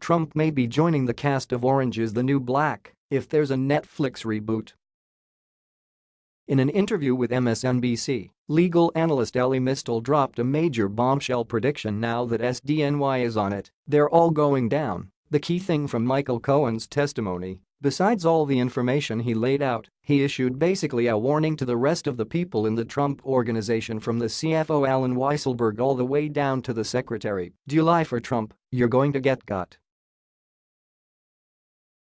Trump may be joining the cast of Orange is the New Black if there's a Netflix reboot. In an interview with MSNBC, legal analyst Elie Mystal dropped a major bombshell prediction now that SDNY is on it, they're all going down. The key thing from Michael Cohen's testimony, besides all the information he laid out, he issued basically a warning to the rest of the people in the Trump organization from the CFO Allen Weisselberg all the way down to the secretary, do you lie for Trump, you're going to get got.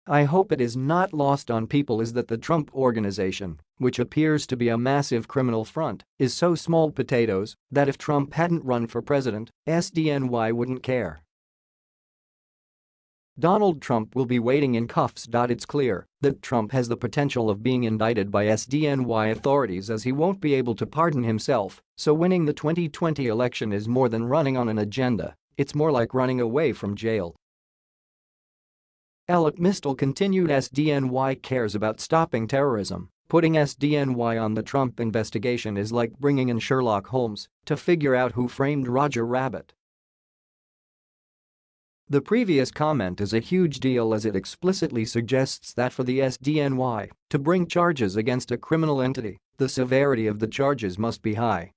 I hope it is not lost on people is that the Trump Organization, which appears to be a massive criminal front, is so small potatoes that if Trump hadn't run for president, SDNY wouldn't care. Donald Trump will be waiting in cuffs. It's clear that Trump has the potential of being indicted by SDNY authorities as he won't be able to pardon himself, so winning the 2020 election is more than running on an agenda, it's more like running away from jail. Alec Mystal continued SDNY cares about stopping terrorism. Putting SDNY on the Trump investigation is like bringing in Sherlock Holmes to figure out who framed Roger Rabbit. The previous comment is a huge deal as it explicitly suggests that for the SDNY to bring charges against a criminal entity, the severity of the charges must be high.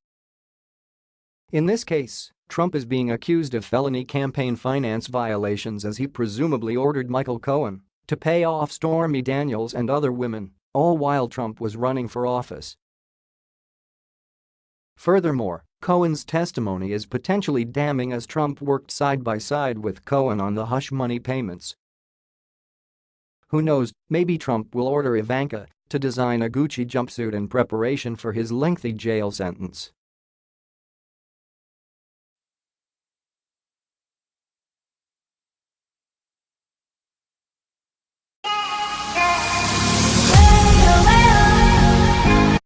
In this case, Trump is being accused of felony campaign finance violations as he presumably ordered Michael Cohen to pay off Stormy Daniels and other women, all while Trump was running for office. Furthermore, Cohen's testimony is potentially damning as Trump worked side by side with Cohen on the hush money payments. Who knows, maybe Trump will order Ivanka to design a Gucci jumpsuit in preparation for his lengthy jail sentence.